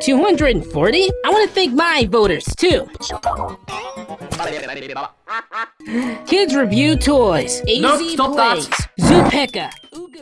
240? I want to thank my voters, too. Kids Review Toys, AZ Nope, stop that. Plays, Zoopeka,